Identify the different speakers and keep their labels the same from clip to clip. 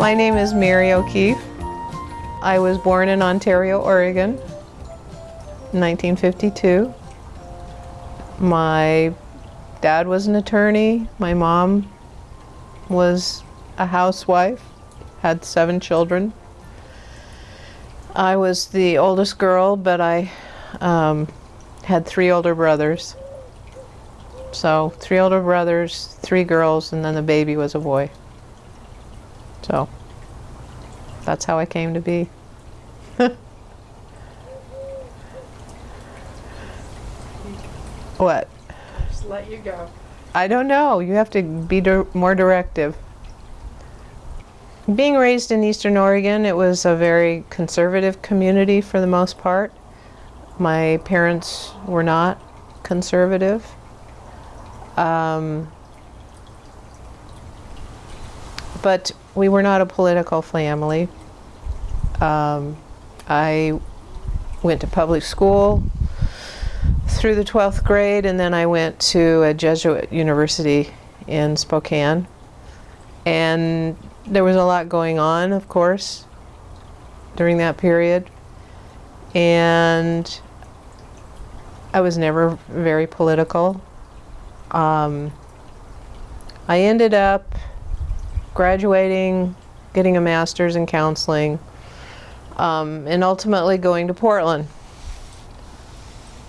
Speaker 1: My name is Mary O'Keefe. I was born in Ontario, Oregon, 1952. My dad was an attorney. My mom was a housewife, had seven children. I was the oldest girl, but I um, had three older brothers. So three older brothers, three girls, and then the baby was a boy. So that's how I came to be. what?
Speaker 2: Just let you go.
Speaker 1: I don't know. You have to be dir more directive. Being raised in Eastern Oregon, it was a very conservative community for the most part. My parents were not conservative. Um, but we were not a political family. Um, I went to public school through the 12th grade and then I went to a Jesuit university in Spokane. And there was a lot going on, of course, during that period. And I was never very political. Um, I ended up graduating, getting a master's in counseling, um, and ultimately going to Portland.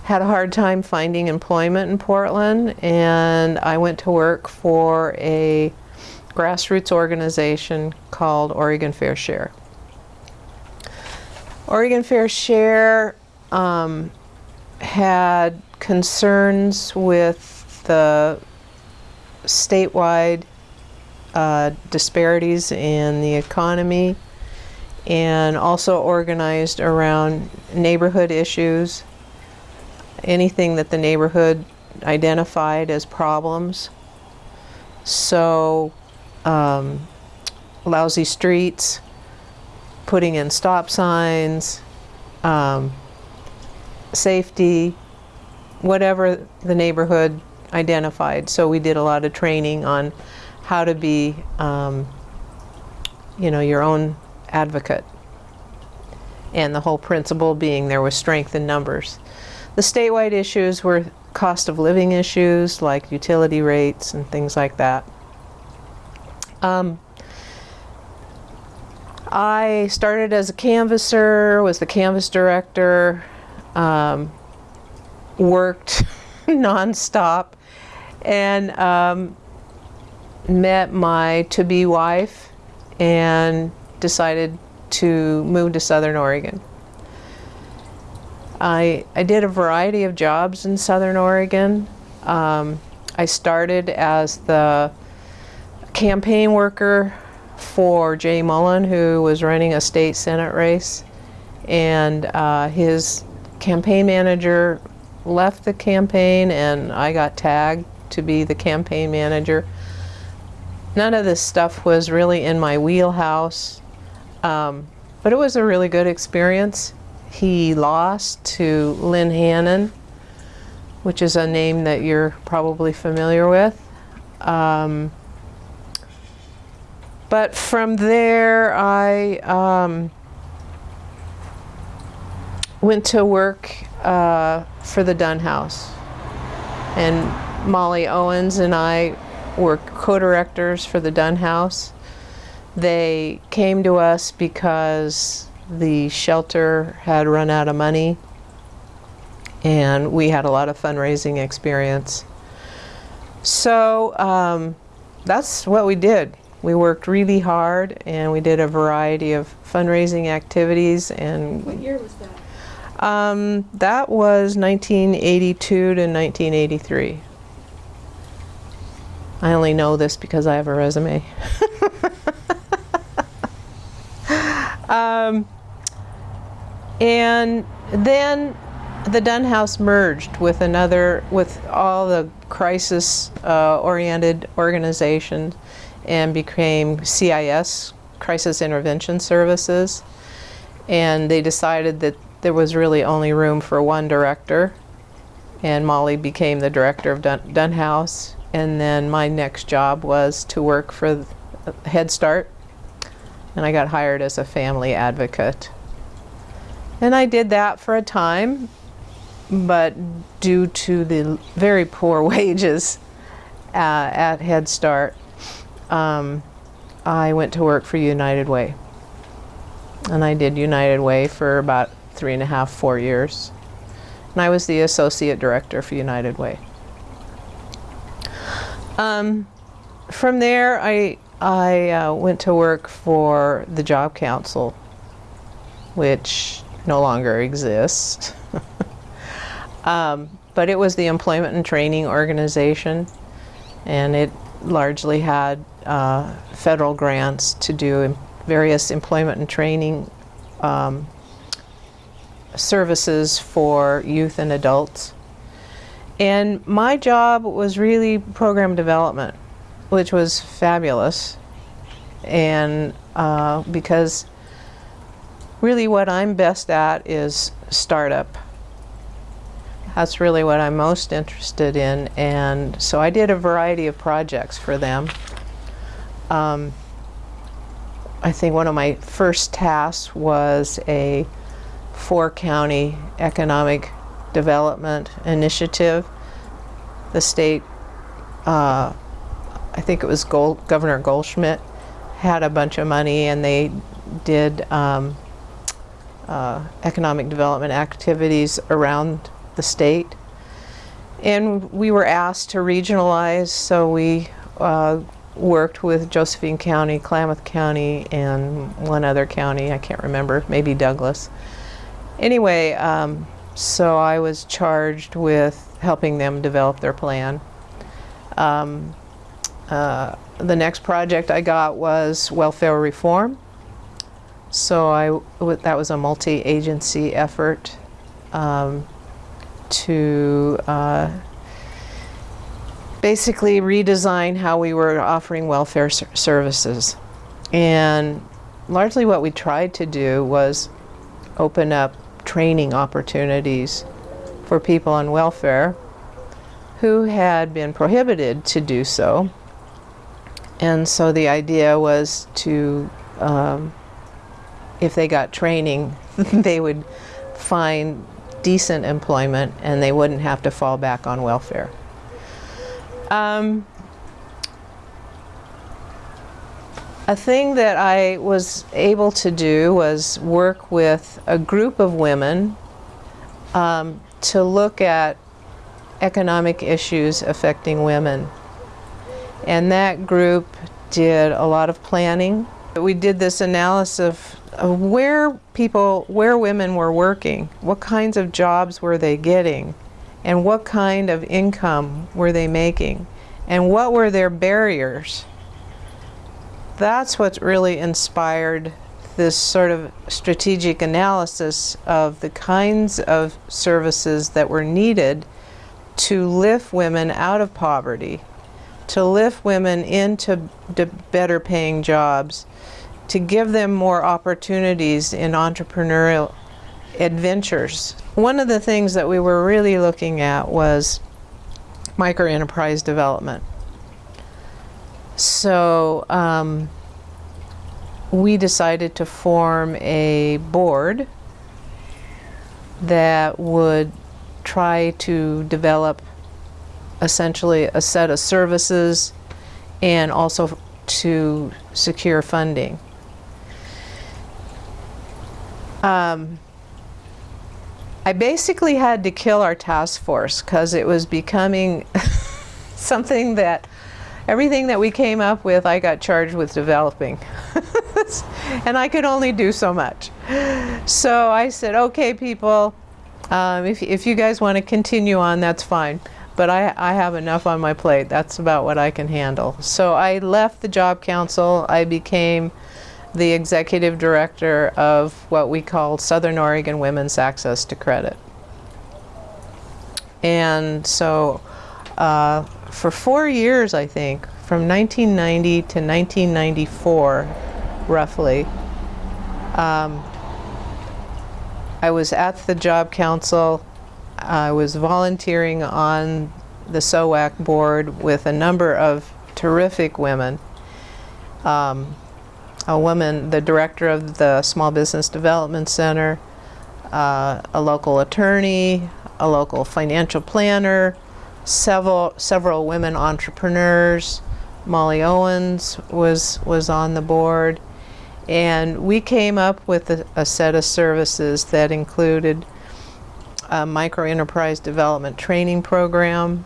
Speaker 1: Had a hard time finding employment in Portland, and I went to work for a grassroots organization called Oregon Fair Share. Oregon Fair Share um, had concerns with the statewide uh, disparities in the economy and also organized around neighborhood issues, anything that the neighborhood identified as problems. So um, lousy streets, putting in stop signs, um, safety, whatever the neighborhood identified. So we did a lot of training on how to be, um, you know, your own advocate. And the whole principle being there was strength in numbers. The statewide issues were cost of living issues like utility rates and things like that. Um, I started as a canvasser, was the canvas director, um, worked nonstop, and um, met my to-be wife and decided to move to Southern Oregon. I, I did a variety of jobs in Southern Oregon. Um, I started as the campaign worker for Jay Mullen, who was running a state senate race. And uh, his campaign manager left the campaign and I got tagged to be the campaign manager. None of this stuff was really in my wheelhouse, um, but it was a really good experience. He lost to Lenn Hannon, which is a name that you're probably familiar with. Um, but from there, I um, went to work uh, for the Dunn House. And Molly Owens and I were co-directors for the Dunn House. They came to us because the shelter had run out of money and we had a lot of fundraising experience. So um, that's what we did. We worked really hard and we did a variety of fundraising activities and
Speaker 2: What year was that?
Speaker 1: um, that was 1982 to 1983. I only know this because I have a resume. um, and then the Dunn House merged with another, with all the crisis-oriented uh, organizations and became CIS, Crisis Intervention Services. and they decided that there was really only room for one director. And Molly became the director of Dun Dunhouse. And then my next job was to work for Head Start. And I got hired as a family advocate. And I did that for a time but due to the very poor wages uh, at Head Start um, I went to work for United Way and I did United Way for about three and a half, four years. And I was the associate director for United Way. Um, from there, I, I uh, went to work for the Job Council, which no longer exists. um, but it was the employment and training organization, and it largely had uh, federal grants to do various employment and training um, services for youth and adults. And my job was really program development, which was fabulous. And uh, because really what I'm best at is startup. That's really what I'm most interested in. And so I did a variety of projects for them. Um, I think one of my first tasks was a four county economic development initiative. The state, uh, I think it was Gold, Governor Goldschmidt, had a bunch of money and they did um, uh, economic development activities around the state. And we were asked to regionalize, so we uh, worked with Josephine County, Klamath County, and one other county, I can't remember, maybe Douglas. Anyway, um, so I was charged with helping them develop their plan. Um, uh, the next project I got was welfare reform. So I, that was a multi-agency effort um, to uh, basically redesign how we were offering welfare ser services. And largely what we tried to do was open up training opportunities for people on welfare who had been prohibited to do so. And so the idea was to, um, if they got training, they would find decent employment and they wouldn't have to fall back on welfare. Um, a thing that I was able to do was work with a group of women um, to look at economic issues affecting women. And that group did a lot of planning. We did this analysis of, of where people, where women were working, what kinds of jobs were they getting, and what kind of income were they making? And what were their barriers? That's what really inspired this sort of strategic analysis of the kinds of services that were needed to lift women out of poverty, to lift women into better paying jobs, to give them more opportunities in entrepreneurial adventures. One of the things that we were really looking at was microenterprise development. So um, we decided to form a board that would try to develop essentially a set of services and also to secure funding. Um, I basically had to kill our task force because it was becoming something that everything that we came up with I got charged with developing. And I could only do so much. So I said okay people um, if, if you guys want to continue on that's fine. But I, I have enough on my plate. That's about what I can handle. So I left the job council. I became the executive director of what we call Southern Oregon Women's Access to Credit. And so uh, for four years, I think, from 1990 to 1994, roughly, um, I was at the job council. I was volunteering on the SOAC board with a number of terrific women. Um, a woman, the director of the Small Business Development Center, uh, a local attorney, a local financial planner, several several women entrepreneurs. Molly Owens was was on the board, and we came up with a, a set of services that included a micro enterprise development training program,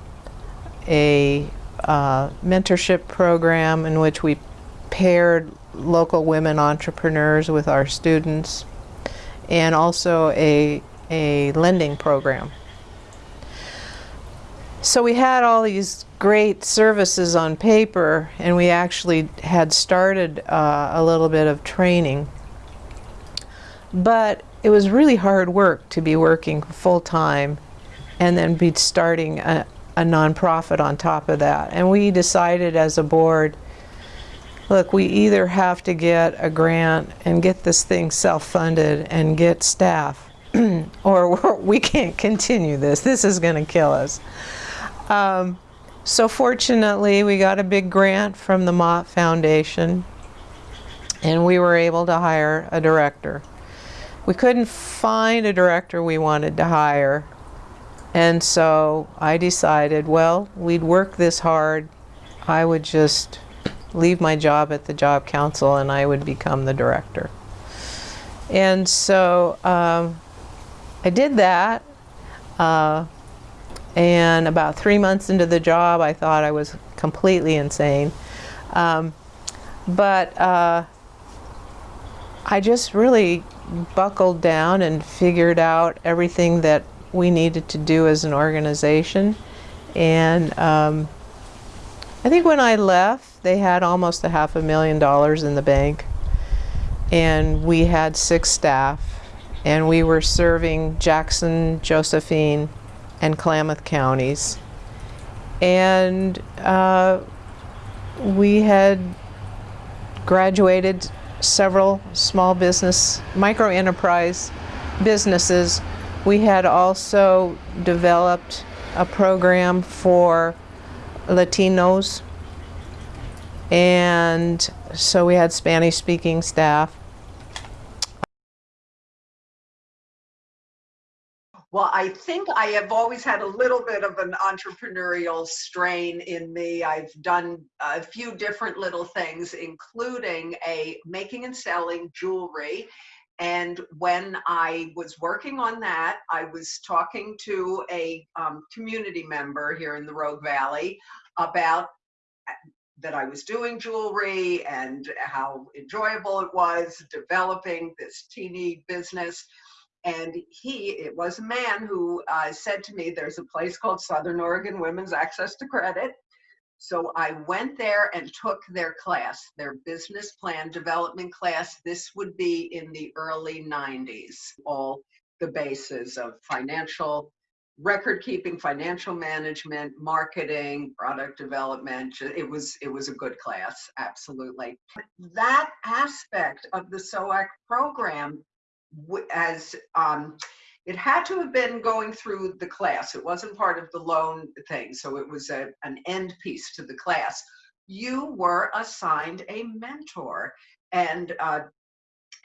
Speaker 1: a uh, mentorship program in which we paired local women entrepreneurs with our students, and also a, a lending program. So we had all these great services on paper, and we actually had started uh, a little bit of training. But it was really hard work to be working full time and then be starting a, a nonprofit on top of that. And we decided as a board, look, we either have to get a grant and get this thing self-funded and get staff, or we can't continue this. This is going to kill us. Um, so fortunately, we got a big grant from the Mott Foundation, and we were able to hire a director. We couldn't find a director we wanted to hire, and so I decided, well, we'd work this hard. I would just leave my job at the Job Council and I would become the director. And so um, I did that. Uh, and about three months into the job, I thought I was completely insane. Um, but uh, I just really buckled down and figured out everything that we needed to do as an organization. And um, I think when I left, they had almost a half a million dollars in the bank. And we had six staff. And we were serving Jackson, Josephine, and Klamath counties. And uh, we had graduated several small business, micro enterprise businesses. We had also developed a program for Latinos and so we had Spanish speaking staff
Speaker 2: Well, I think I have always had a little bit of an entrepreneurial strain in me. I've done a few different little things, including a making and selling jewelry. And when I was working on that, I was talking to a um, community member here in the Rogue Valley about that I was doing jewelry and how enjoyable it was developing this teeny business and he, it was a man who uh, said to me, there's a place called Southern Oregon Women's Access to Credit. So I went there and took their class, their business plan development class. This would be in the early 90s, all the bases of financial record keeping, financial management, marketing, product development. It was it was a good class, absolutely. That aspect of the SOAC program as um, it had to have been going through the class. It wasn't part of the loan thing, so it was a, an end piece to the class. You were assigned a mentor and uh,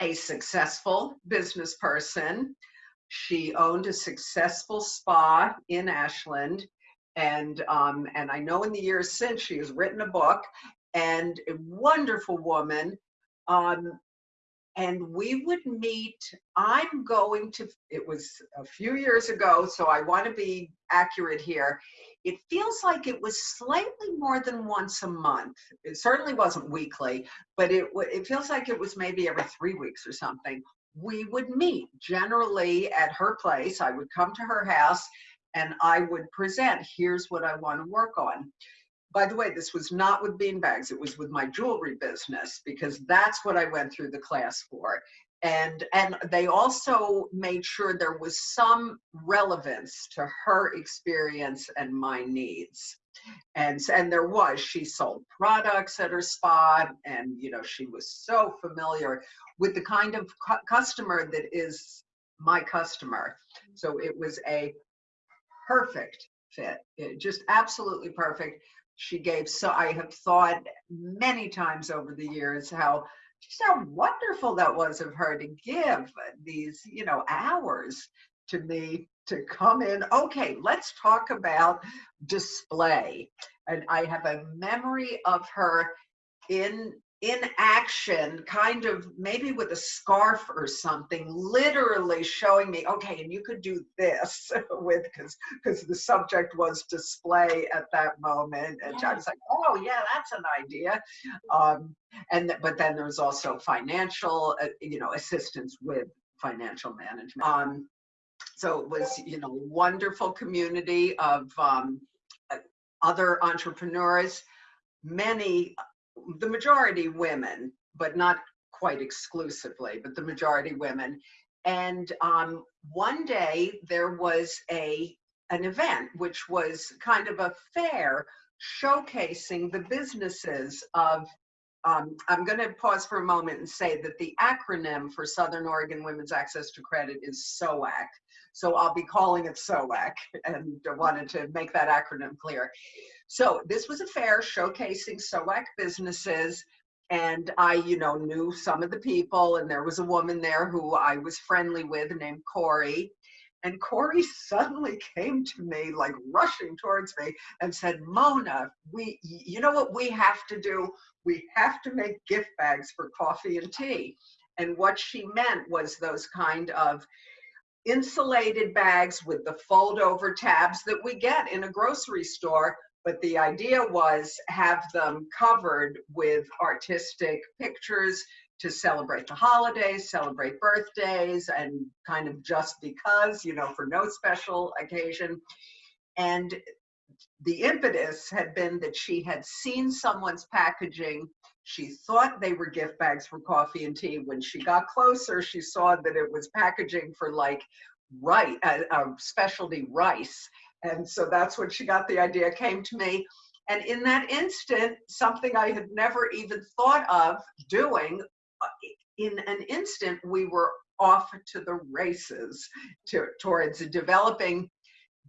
Speaker 2: a successful business person. She owned a successful spa in Ashland, and um, and I know in the years since she has written a book, and a wonderful woman. Um, and we would meet i'm going to it was a few years ago so i want to be accurate here it feels like it was slightly more than once a month it certainly wasn't weekly but it it feels like it was maybe every three weeks or something we would meet generally at her place. I would come to her house and i would present here's what i want to work on. By the way, this was not with beanbags, it was with my jewelry business because that's what I went through the class for. And, and they also made sure there was some relevance to her experience and my needs. And, and there was, she sold products at her spa and, you know, she was so familiar with the kind of cu customer that is my customer. So it was a perfect fit, it, just absolutely perfect. She gave so I have thought many times over the years how just how wonderful that was of her to give these, you know, hours to me to come in. Okay, let's talk about display. And I have a memory of her in in action, kind of maybe with a scarf or something, literally showing me, okay, and you could do this with because because the subject was display at that moment. And I was like, oh yeah, that's an idea. Um, and but then there was also financial, uh, you know, assistance with financial management. Um, so it was, you know, wonderful community of um, uh, other entrepreneurs, many the majority women, but not quite exclusively, but the majority women. And um, one day there was a an event which was kind of a fair showcasing the businesses of um, I'm going to pause for a moment and say that the acronym for Southern Oregon Women's Access to Credit is SOAC. So I'll be calling it SOAC and wanted to make that acronym clear. So this was a fair showcasing SOAC businesses and I, you know, knew some of the people and there was a woman there who I was friendly with named Corey. And Corey suddenly came to me, like rushing towards me, and said, Mona, we, you know what we have to do? We have to make gift bags for coffee and tea. And what she meant was those kind of insulated bags with the fold over tabs that we get in a grocery store but the idea was have them covered with artistic pictures to celebrate the holidays, celebrate birthdays, and kind of just because, you know, for no special occasion. And the impetus had been that she had seen someone's packaging. She thought they were gift bags for coffee and tea. When she got closer, she saw that it was packaging for like right, a, uh, specialty rice and so that's when she got the idea, came to me. And in that instant, something I had never even thought of doing, uh, in an instant, we were off to the races to, towards developing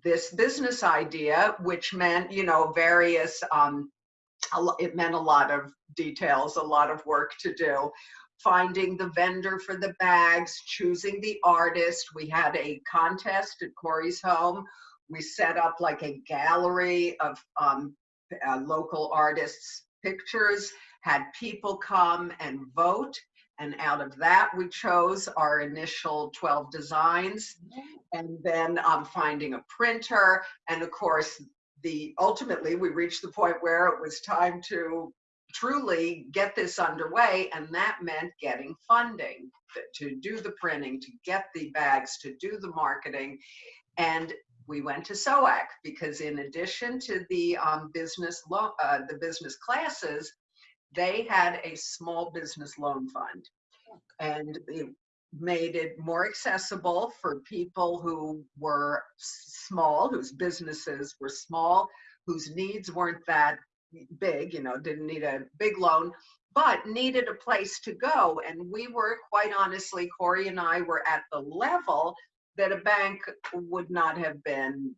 Speaker 2: this business idea, which meant, you know, various, um, it meant a lot of details, a lot of work to do. Finding the vendor for the bags, choosing the artist. We had a contest at Corey's home we set up like a gallery of um, uh, local artists' pictures, had people come and vote. And out of that, we chose our initial 12 designs. And then um, finding a printer. And of course, the ultimately, we reached the point where it was time to truly get this underway and that meant getting funding to do the printing to get the bags to do the marketing and we went to SOAC because in addition to the um, business loan, uh, the business classes, they had a small business loan fund and it made it more accessible for people who were small, whose businesses were small, whose needs weren't that big, you know, didn't need a big loan, but needed a place to go. And we were quite honestly, Corey and I were at the level that a bank would not have been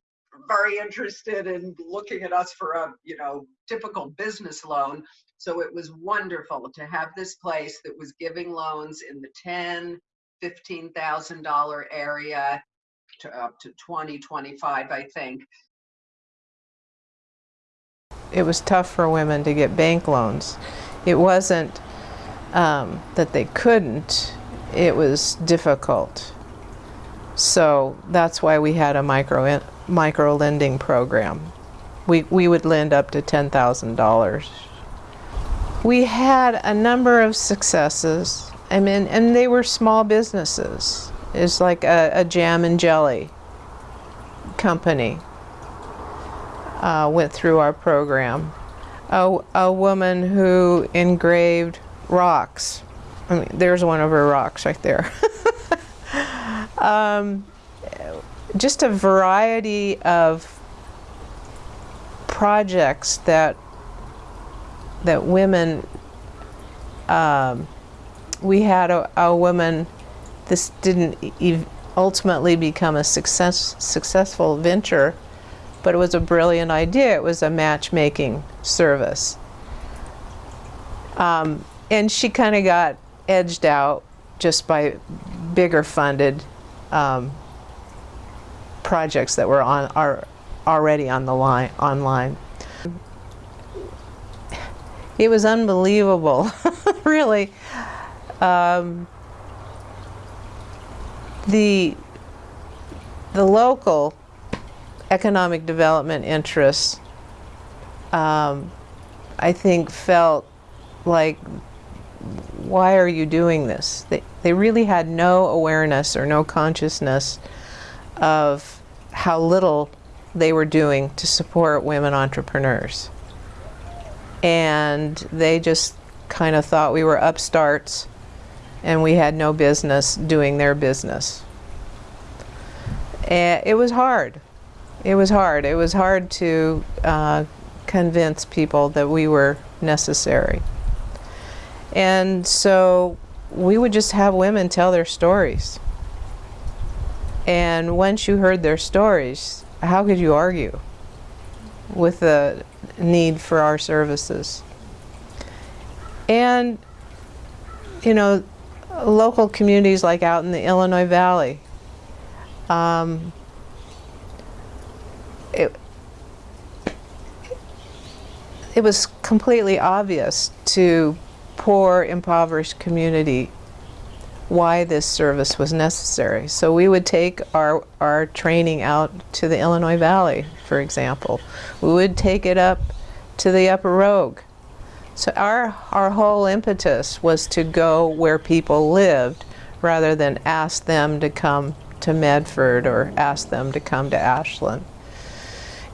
Speaker 2: very interested in looking at us for a you know typical business loan. So it was wonderful to have this place that was giving loans in the 10 15 thousand dollar area to up to 20 25 i think.
Speaker 1: It was tough for women to get bank loans. It wasn't um, that they couldn't. It was difficult so that's why we had a micro micro lending program. We, we would lend up to $10,000. We had a number of successes. I mean, and they were small businesses. It's like a, a jam and jelly company uh, went through our program. A, a woman who engraved rocks. I mean, there's one of her rocks right there. Um, just a variety of projects that that women um, we had a, a woman this didn't ultimately become a success, successful venture, but it was a brilliant idea. It was a matchmaking service. Um, and she kind of got edged out just by bigger funded um, projects that were on are already on the line online. It was unbelievable, really. Um, the the local economic development interests, um, I think, felt like, why are you doing this? They, they really had no awareness or no consciousness of how little they were doing to support women entrepreneurs. And they just kind of thought we were upstarts and we had no business doing their business. And it was hard. It was hard. It was hard to uh, convince people that we were necessary. And so we would just have women tell their stories. And once you heard their stories, how could you argue with the need for our services? And, you know, local communities like out in the Illinois Valley, um, it, it was completely obvious to poor, impoverished community why this service was necessary. So we would take our, our training out to the Illinois Valley, for example. We would take it up to the Upper Rogue. So our, our whole impetus was to go where people lived rather than ask them to come to Medford or ask them to come to Ashland.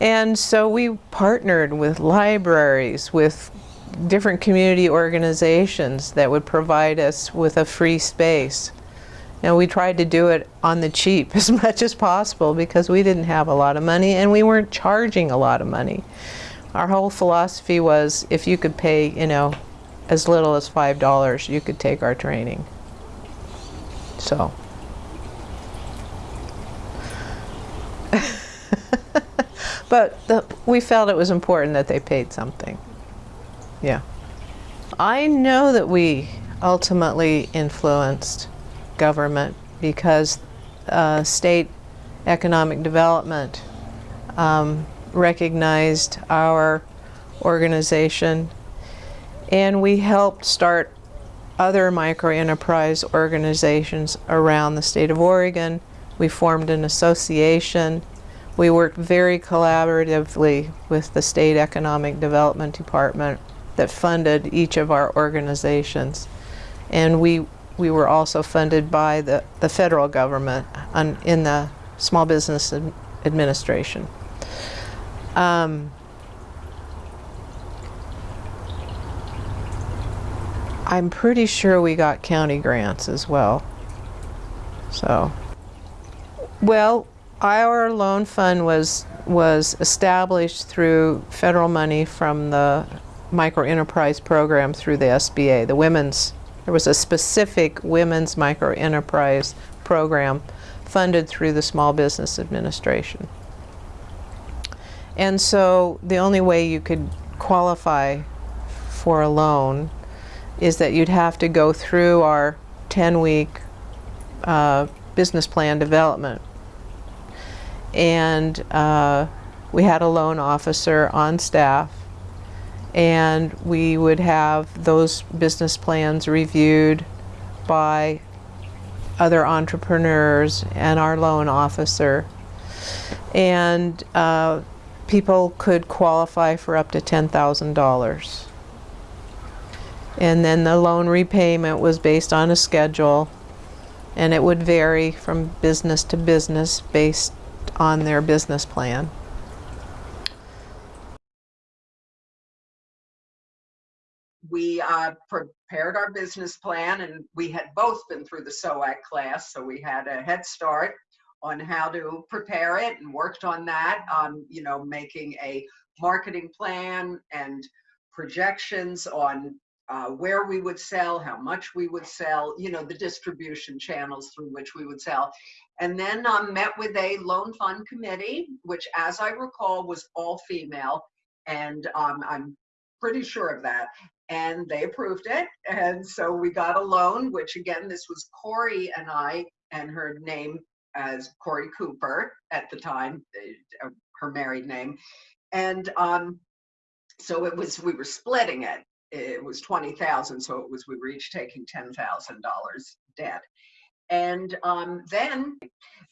Speaker 1: And so we partnered with libraries, with different community organizations that would provide us with a free space. And we tried to do it on the cheap as much as possible because we didn't have a lot of money and we weren't charging a lot of money. Our whole philosophy was if you could pay, you know, as little as $5, you could take our training. So. but the, we felt it was important that they paid something. Yeah. I know that we ultimately influenced government because uh, state economic development um, recognized our organization and we helped start other microenterprise organizations around the state of Oregon. We formed an association. We worked very collaboratively with the State Economic Development Department that funded each of our organizations. And we, we were also funded by the, the federal government on, in the Small Business Ad Administration. Um, I'm pretty sure we got county grants as well. So, well, our loan fund was was established through federal money from the micro enterprise program through the SBA, the women's, there was a specific women's micro enterprise program funded through the Small Business Administration. And so the only way you could qualify for a loan is that you'd have to go through our 10-week uh, business plan development. And uh, we had a loan officer on staff and we would have those business plans reviewed by other entrepreneurs and our loan officer. And uh, people could qualify for up to $10,000. And then the loan repayment was based on a schedule and it would vary from business to business based on their business plan.
Speaker 2: We uh, prepared our business plan and we had both been through the SOAC class, so we had a head start on how to prepare it and worked on that, um, you know, making a marketing plan and projections on uh, where we would sell, how much we would sell, you know, the distribution channels through which we would sell. And then um, met with a loan fund committee, which, as I recall, was all female. And um, I'm pretty sure of that. And they approved it. And so we got a loan, which again, this was Corey and I, and her name as Corey Cooper at the time, uh, her married name. And um, so it was, we were splitting it. It was 20,000. So it was, we were each taking $10,000 debt. And um, then,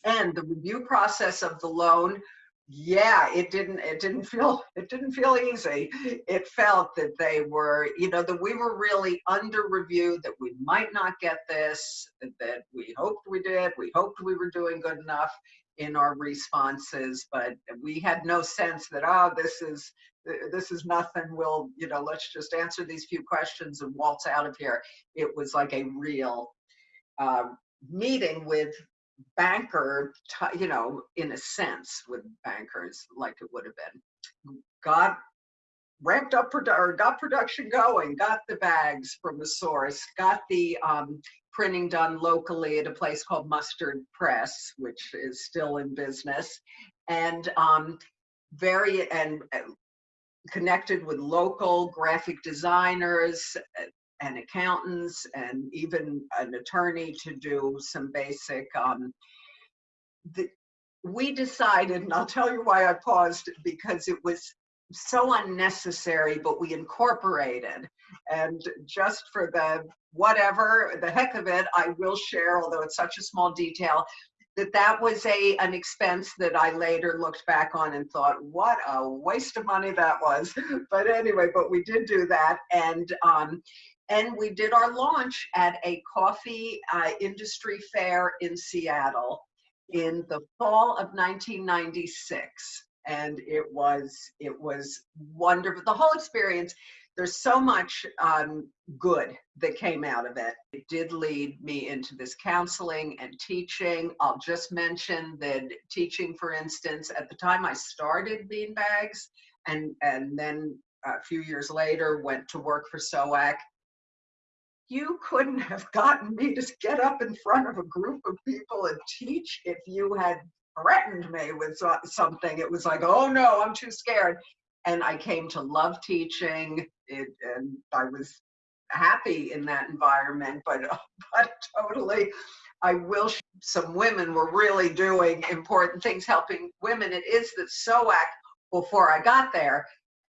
Speaker 2: and the review process of the loan, yeah, it didn't, it didn't feel, it didn't feel easy. It felt that they were, you know, that we were really under review, that we might not get this, that we hoped we did, we hoped we were doing good enough in our responses, but we had no sense that, oh, this is, this is nothing. We'll, you know, let's just answer these few questions and waltz out of here. It was like a real uh, meeting with banker, you know, in a sense with bankers like it would have been. Got ramped up or got production going, got the bags from the source, got the um, printing done locally at a place called Mustard Press, which is still in business, and um, very and uh, connected with local graphic designers uh, and accountants and even an attorney to do some basic um, the, we decided and i'll tell you why i paused because it was so unnecessary but we incorporated and just for the whatever the heck of it i will share although it's such a small detail that that was a an expense that I later looked back on and thought, what a waste of money that was. but anyway, but we did do that, and um, and we did our launch at a coffee uh, industry fair in Seattle in the fall of 1996 and it was it was wonderful the whole experience there's so much um, good that came out of it. It did lead me into this counseling and teaching. I'll just mention that teaching, for instance, at the time I started Beanbags and, and then a few years later went to work for SOAC, you couldn't have gotten me to get up in front of a group of people and teach if you had threatened me with something. It was like, oh no, I'm too scared. And I came to love teaching it, and I was happy in that environment, but, but totally, I will, some women were really doing important things, helping women. It is that SOAC, before I got there,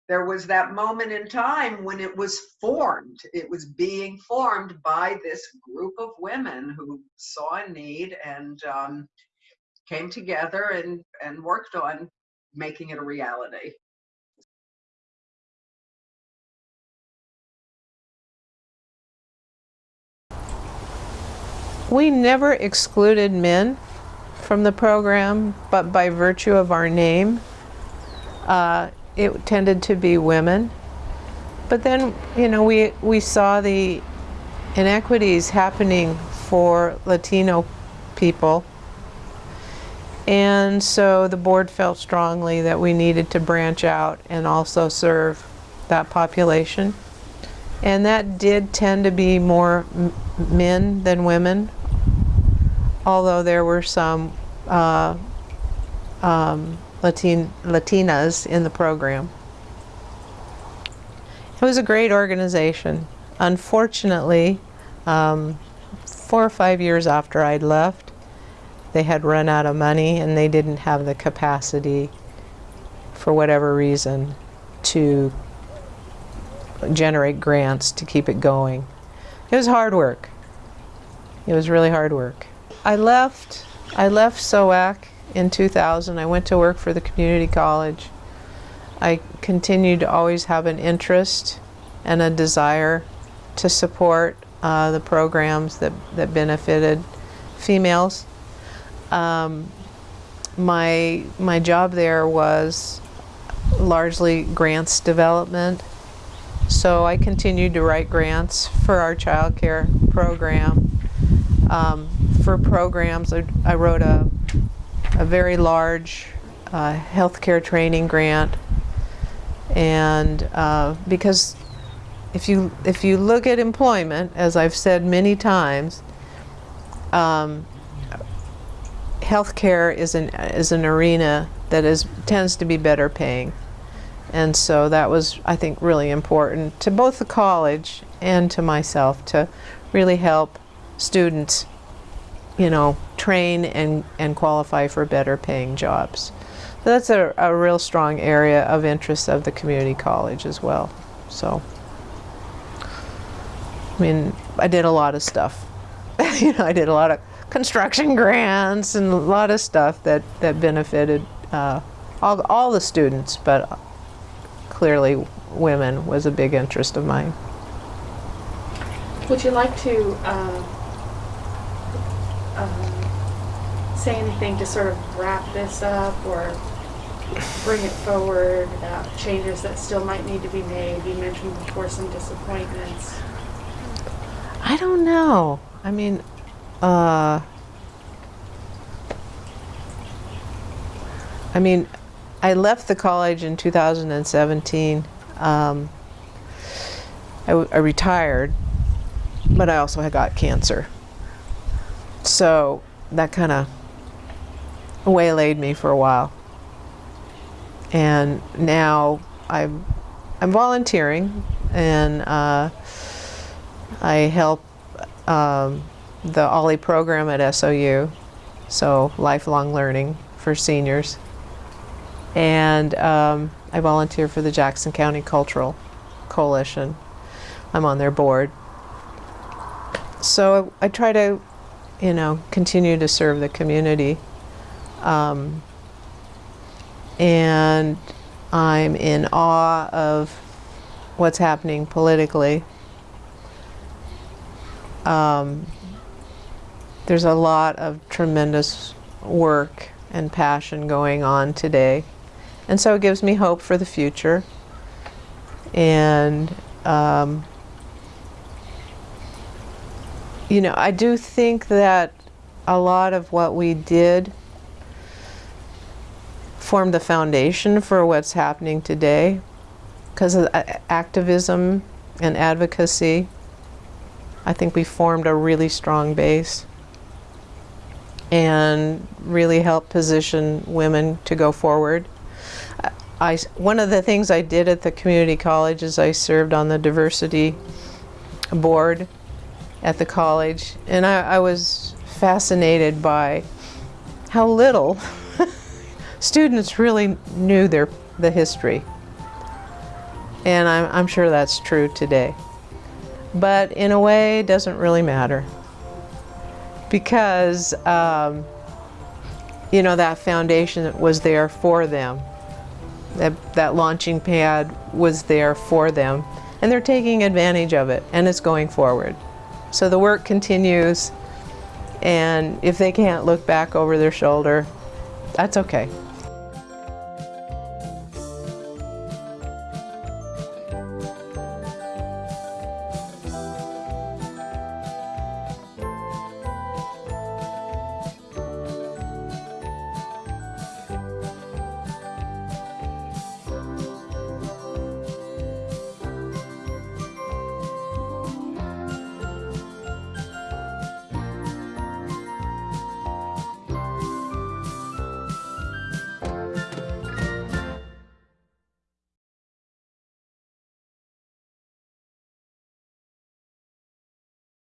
Speaker 2: there was that moment in time when it was formed. It was being formed by this group of women who saw a need and um, came together and, and worked on making it a reality.
Speaker 1: We never excluded men from the program, but by virtue of our name, uh, it tended to be women. But then, you know, we, we saw the inequities happening for Latino people. And so the board felt strongly that we needed to branch out and also serve that population. And that did tend to be more men than women, although there were some uh, um, Latin, Latinas in the program. It was a great organization. Unfortunately, um, four or five years after I'd left, they had run out of money and they didn't have the capacity, for whatever reason, to generate grants to keep it going. It was hard work. It was really hard work. I left, I left SOAC in 2000. I went to work for the community college. I continued to always have an interest and a desire to support uh, the programs that, that benefited females. Um, my, my job there was largely grants development. So I continued to write grants for our child care program. Um, for programs, I, I wrote a a very large uh, healthcare training grant. And uh, because if you if you look at employment, as I've said many times, um, healthcare is an is an arena that is tends to be better paying, and so that was I think really important to both the college and to myself to really help students, you know, train and and qualify for better paying jobs. So that's a, a real strong area of interest of the community college as well. So, I mean, I did a lot of stuff. you know, I did a lot of construction grants and a lot of stuff that, that benefited uh, all, all the students, but clearly women was a big interest of mine.
Speaker 3: Would you like to uh, um, say anything to sort of wrap this up or bring it forward about changes that still might need to be made? You mentioned before some disappointments.
Speaker 1: I don't know. I mean, uh, I mean, I left the college in 2017. Um, I, retired, but I also had got cancer. So that kind of waylaid me for a while. And now I'm, I'm volunteering and uh, I help um, the OLLI program at SOU, so lifelong learning for seniors. And um, I volunteer for the Jackson County Cultural Coalition. I'm on their board. So I try to, you know, continue to serve the community. Um, and I'm in awe of what's happening politically. Um, there's a lot of tremendous work and passion going on today. And so it gives me hope for the future. And, um, you know, I do think that a lot of what we did formed the foundation for what's happening today because of uh, activism and advocacy. I think we formed a really strong base and really helped position women to go forward. I, one of the things I did at the community college is I served on the diversity board at the college, and I, I was fascinated by how little students really knew their the history. And I'm, I'm sure that's true today. But in a way, it doesn't really matter because um, you know that foundation was there for them. That that launching pad was there for them, and they're taking advantage of it, and it's going forward. So the work continues, and if they can't look back over their shoulder, that's okay.